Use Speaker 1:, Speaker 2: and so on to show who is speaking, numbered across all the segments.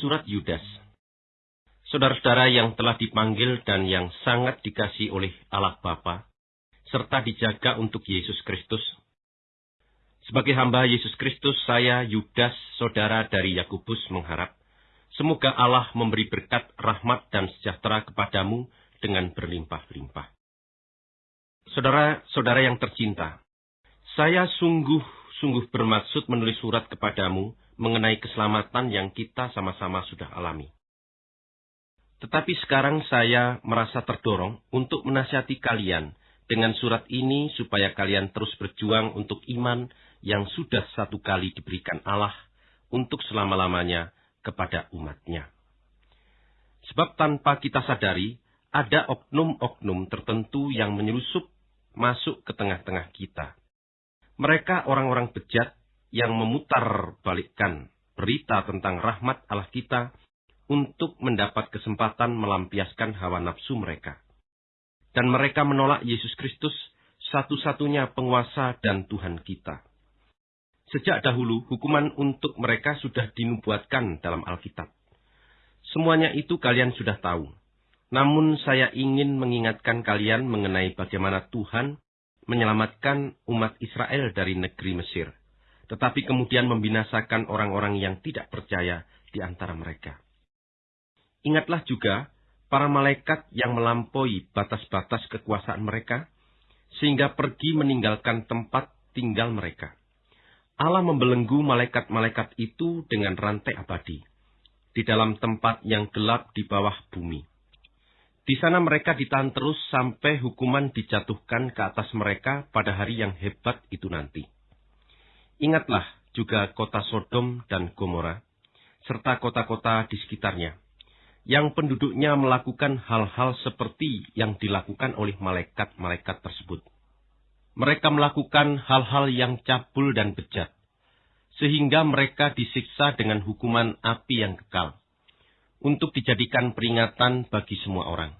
Speaker 1: Surat Yudas Saudara-saudara yang telah dipanggil dan yang sangat dikasih oleh Allah Bapa, serta dijaga untuk Yesus Kristus. Sebagai hamba Yesus Kristus, saya Yudas, saudara dari Yakobus mengharap, semoga Allah memberi berkat, rahmat, dan sejahtera kepadamu dengan berlimpah-limpah. Saudara-saudara yang tercinta, saya sungguh-sungguh bermaksud menulis surat kepadamu mengenai keselamatan yang kita sama-sama sudah alami. Tetapi sekarang saya merasa terdorong untuk menasihati kalian dengan surat ini supaya kalian terus berjuang untuk iman yang sudah satu kali diberikan Allah untuk selama-lamanya kepada umatnya. Sebab tanpa kita sadari, ada oknum-oknum tertentu yang menyelusup masuk ke tengah-tengah kita. Mereka orang-orang bejat yang memutar balikkan berita tentang rahmat Allah kita untuk mendapat kesempatan melampiaskan hawa nafsu mereka. Dan mereka menolak Yesus Kristus, satu-satunya penguasa dan Tuhan kita. Sejak dahulu, hukuman untuk mereka sudah dinubuatkan dalam Alkitab. Semuanya itu kalian sudah tahu. Namun saya ingin mengingatkan kalian mengenai bagaimana Tuhan menyelamatkan umat Israel dari negeri Mesir, tetapi kemudian membinasakan orang-orang yang tidak percaya di antara mereka. Ingatlah juga para malaikat yang melampaui batas-batas kekuasaan mereka, sehingga pergi meninggalkan tempat tinggal mereka. Allah membelenggu malaikat-malaikat itu dengan rantai abadi, di dalam tempat yang gelap di bawah bumi. Di sana mereka ditahan terus sampai hukuman dijatuhkan ke atas mereka pada hari yang hebat itu nanti. Ingatlah juga kota Sodom dan Gomora, serta kota-kota di sekitarnya yang penduduknya melakukan hal-hal seperti yang dilakukan oleh malaikat-malaikat tersebut. Mereka melakukan hal-hal yang cabul dan bejat, sehingga mereka disiksa dengan hukuman api yang kekal, untuk dijadikan peringatan bagi semua orang.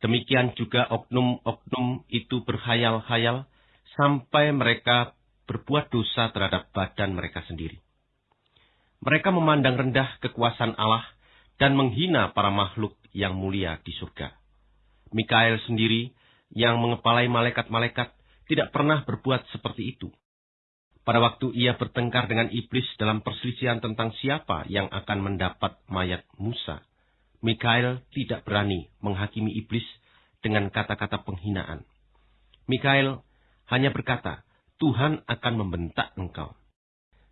Speaker 1: Demikian juga oknum-oknum itu berhayal-hayal sampai mereka berbuat dosa terhadap badan mereka sendiri. Mereka memandang rendah kekuasaan Allah dan menghina para makhluk yang mulia di surga. Mikael sendiri yang mengepalai malaikat-malaikat tidak pernah berbuat seperti itu. Pada waktu ia bertengkar dengan iblis dalam perselisihan tentang siapa yang akan mendapat mayat Musa, Mikael tidak berani menghakimi iblis dengan kata-kata penghinaan. Mikael hanya berkata, Tuhan akan membentak engkau.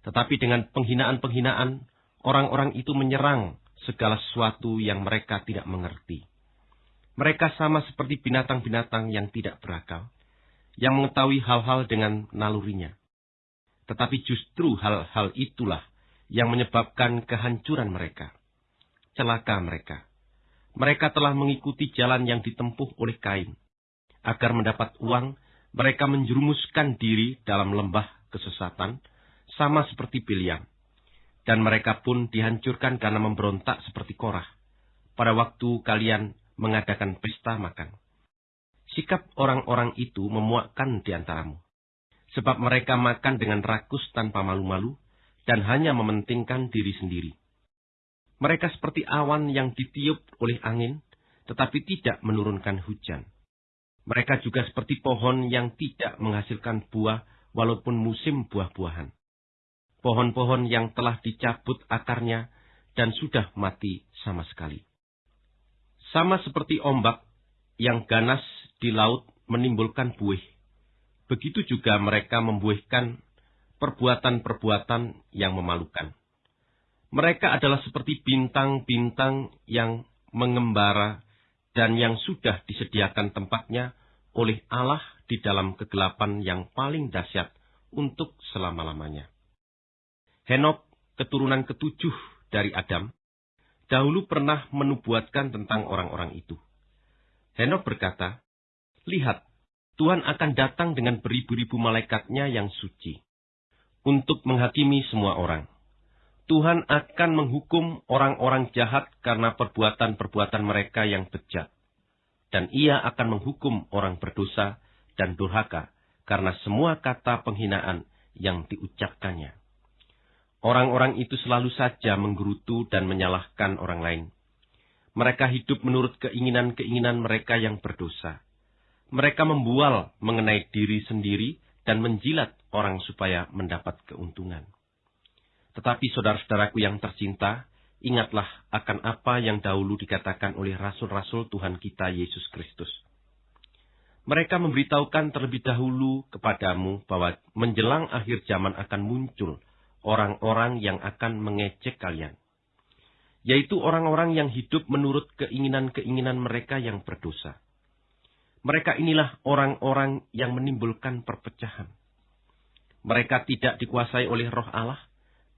Speaker 1: Tetapi dengan penghinaan-penghinaan, orang-orang itu menyerang segala sesuatu yang mereka tidak mengerti. Mereka sama seperti binatang-binatang yang tidak berakal, yang mengetahui hal-hal dengan nalurinya. Tetapi justru hal-hal itulah yang menyebabkan kehancuran mereka. Celaka mereka. Mereka telah mengikuti jalan yang ditempuh oleh Kain. Agar mendapat uang, mereka menjerumuskan diri dalam lembah kesesatan, sama seperti Biliam dan mereka pun dihancurkan karena memberontak seperti Korah. Pada waktu kalian mengadakan pesta makan. Sikap orang-orang itu memuakkan di antaramu. Sebab mereka makan dengan rakus tanpa malu-malu dan hanya mementingkan diri sendiri. Mereka seperti awan yang ditiup oleh angin, tetapi tidak menurunkan hujan. Mereka juga seperti pohon yang tidak menghasilkan buah walaupun musim buah-buahan pohon-pohon yang telah dicabut akarnya dan sudah mati sama sekali. Sama seperti ombak yang ganas di laut menimbulkan buih, begitu juga mereka membuihkan perbuatan-perbuatan yang memalukan. Mereka adalah seperti bintang-bintang yang mengembara dan yang sudah disediakan tempatnya oleh Allah di dalam kegelapan yang paling dahsyat untuk selama-lamanya. Henok, keturunan ketujuh dari Adam, dahulu pernah menubuatkan tentang orang-orang itu. Henok berkata, Lihat, Tuhan akan datang dengan beribu-ribu malaikatnya yang suci, untuk menghakimi semua orang. Tuhan akan menghukum orang-orang jahat karena perbuatan-perbuatan mereka yang bejat. Dan ia akan menghukum orang berdosa dan durhaka karena semua kata penghinaan yang diucapkannya. Orang-orang itu selalu saja menggerutu dan menyalahkan orang lain. Mereka hidup menurut keinginan-keinginan mereka yang berdosa. Mereka membual mengenai diri sendiri dan menjilat orang supaya mendapat keuntungan. Tetapi saudara-saudaraku yang tercinta, ingatlah akan apa yang dahulu dikatakan oleh rasul-rasul Tuhan kita Yesus Kristus. Mereka memberitahukan terlebih dahulu kepadamu bahwa menjelang akhir zaman akan muncul orang-orang yang akan mengecek kalian yaitu orang-orang yang hidup menurut keinginan-keinginan mereka yang berdosa. Mereka inilah orang-orang yang menimbulkan perpecahan. Mereka tidak dikuasai oleh roh Allah,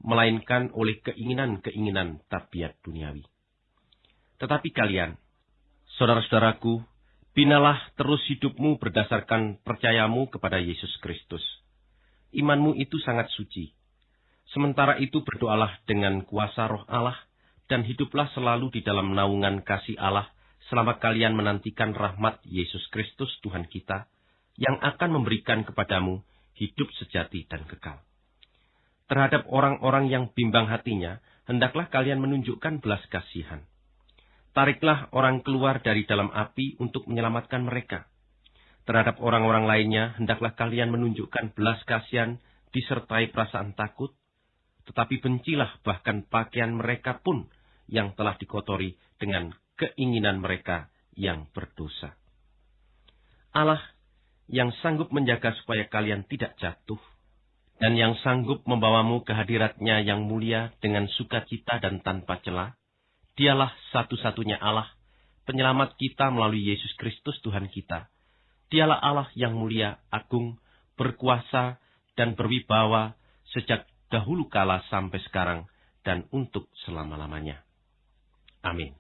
Speaker 1: melainkan oleh keinginan-keinginan tabiat duniawi. Tetapi kalian, saudara-saudaraku, binalah terus hidupmu berdasarkan percayamu kepada Yesus Kristus. Imanmu itu sangat suci. Sementara itu berdoalah dengan kuasa roh Allah, dan hiduplah selalu di dalam naungan kasih Allah selama kalian menantikan rahmat Yesus Kristus Tuhan kita yang akan memberikan kepadamu hidup sejati dan kekal. Terhadap orang-orang yang bimbang hatinya, hendaklah kalian menunjukkan belas kasihan. Tariklah orang keluar dari dalam api untuk menyelamatkan mereka. Terhadap orang-orang lainnya, hendaklah kalian menunjukkan belas kasihan disertai perasaan takut, tetapi bencilah bahkan pakaian mereka pun yang telah dikotori dengan keinginan mereka yang berdosa. Allah yang sanggup menjaga supaya kalian tidak jatuh, dan yang sanggup membawamu ke hadiratnya yang mulia dengan sukacita dan tanpa celah, dialah satu-satunya Allah, penyelamat kita melalui Yesus Kristus Tuhan kita. Dialah Allah yang mulia, agung, berkuasa, dan berwibawa sejak dahulu kala sampai sekarang dan untuk selama-lamanya. Amin.